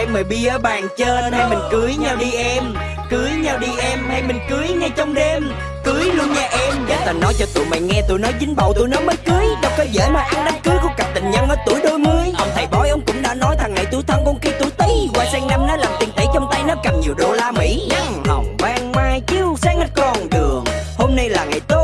đang mời bia ở bàn trên, Hay mình cưới nhau đi em. Cưới nhau đi em, hay mình cưới ngay trong đêm. Cưới luôn nha em. Để tao nói cho tụi mày nghe, tụi nó dính bầu, tụi nó mới cưới. Đâu có dễ mà ăn đám cưới của cặp tình nhân ở tuổi đôi mươi. Ông thầy bói, ông cũng đã nói thằng này tuổi thân, con kia tuổi tí Qua sang năm, nó làm tiền tỷ trong tay, nó cầm nhiều đô la Mỹ. Nắng hồng ban mai, chiếu sáng hết con đường. Hôm nay là ngày tốt.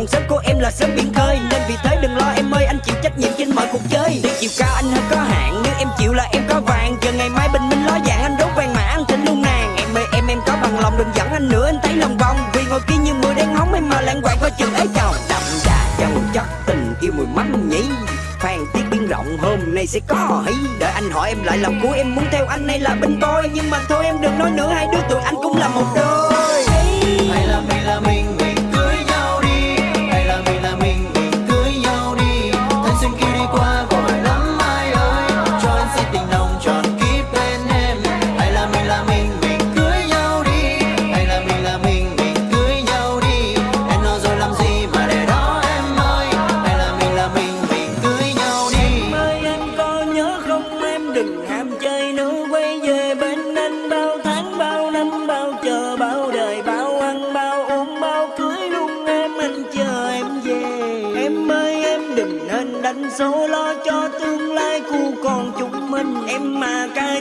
Còn sớm của em là sớm biển khơi. Nên vì thế đừng lo, em ơi, anh chịu trách nhiệm trên mọi cuộc chơi. Tuy chiều cao anh hơi có hạn, nếu em chịu là em có vàng. Chờ ngày mai bình minh lo dạng anh đốt vàng mà anh thịnh luôn nàng. Em ơi, em em có bằng lòng đừng dẫn anh nữa, anh thấy lòng vòng. Vì ngồi kia như mưa đen hóng em mà lãng quạng coi chừng ấy chồng. Đậm đà chân chất tình, yêu mùi mắm nhỉ. Phan tiết biển rộng, hôm nay sẽ có hí Đợi anh hỏi em lại lòng của em, muốn theo anh hay là bên tôi. Nhưng mà thôi, em đừng nói nữa, hai đứa tụi anh cũng là một đôi.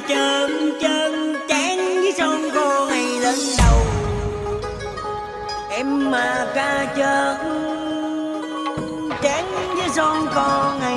Chân chân chán với son cô ngày lên đầu. Em mà ca chân chán với son con ngày